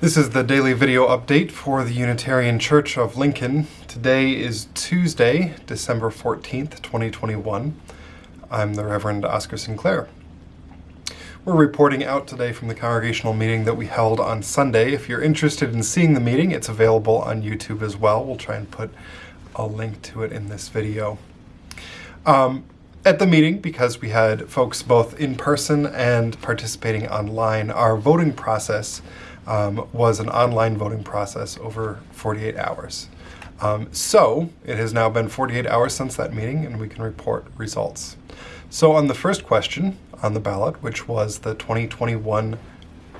This is the daily video update for the Unitarian Church of Lincoln. Today is Tuesday, December 14th, 2021. I'm the Reverend Oscar Sinclair. We're reporting out today from the congregational meeting that we held on Sunday. If you're interested in seeing the meeting, it's available on YouTube as well. We'll try and put a link to it in this video. Um, at the meeting, because we had folks both in person and participating online, our voting process um, was an online voting process over 48 hours. Um, so it has now been 48 hours since that meeting and we can report results. So on the first question on the ballot, which was the 2021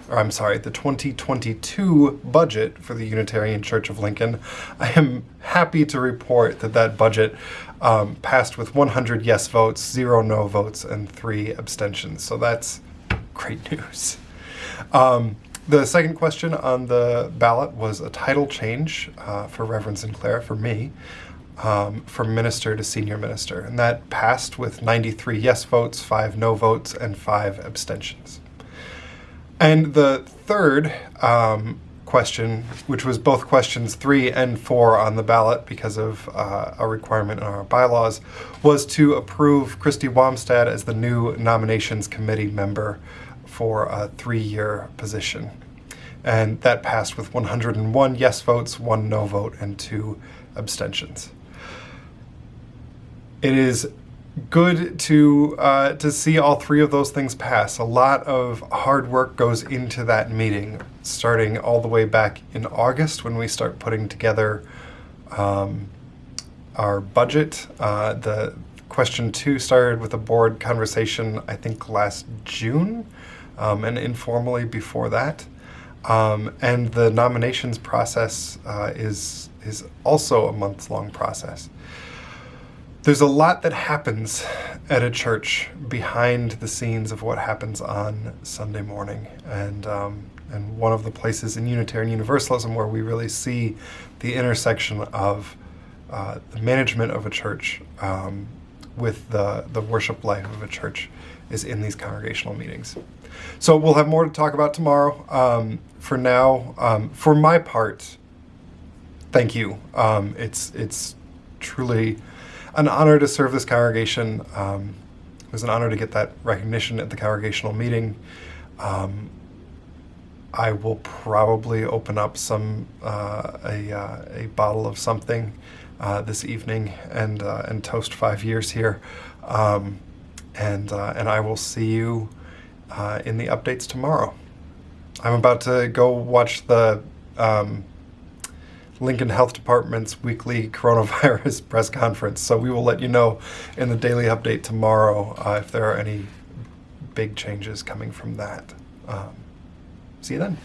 or I'm sorry, the 2022 budget for the Unitarian Church of Lincoln, I am happy to report that that budget um, passed with 100 yes votes, zero no votes, and three abstentions. So that's great news. Um, the second question on the ballot was a title change uh, for Reverend Sinclair, for me, um, from minister to senior minister. And that passed with 93 yes votes, five no votes, and five abstentions. And the third um, question, which was both questions three and four on the ballot because of uh, a requirement in our bylaws, was to approve Christy Wamstad as the new nominations committee member for a three-year position. And that passed with 101 yes votes, one no vote, and two abstentions. It is good to uh, to see all three of those things pass. A lot of hard work goes into that meeting, starting all the way back in August when we start putting together um, our budget. Uh, the question two started with a board conversation, I think last June, um, and informally before that. Um, and the nominations process uh, is is also a month-long process. There's a lot that happens at a church behind the scenes of what happens on Sunday morning. And, um, and one of the places in Unitarian Universalism where we really see the intersection of uh, the management of a church um, with the, the worship life of a church is in these congregational meetings. So we'll have more to talk about tomorrow. Um, for now, um, for my part, thank you. Um, it's, it's truly an honor to serve this congregation. Um, it was an honor to get that recognition at the congregational meeting. Um, I will probably open up some uh, a, uh, a bottle of something uh, this evening and uh, and toast five years here, um, and uh, and I will see you uh, in the updates tomorrow. I'm about to go watch the um, Lincoln Health Department's weekly coronavirus press conference. So we will let you know in the daily update tomorrow uh, if there are any big changes coming from that. Um, see you then.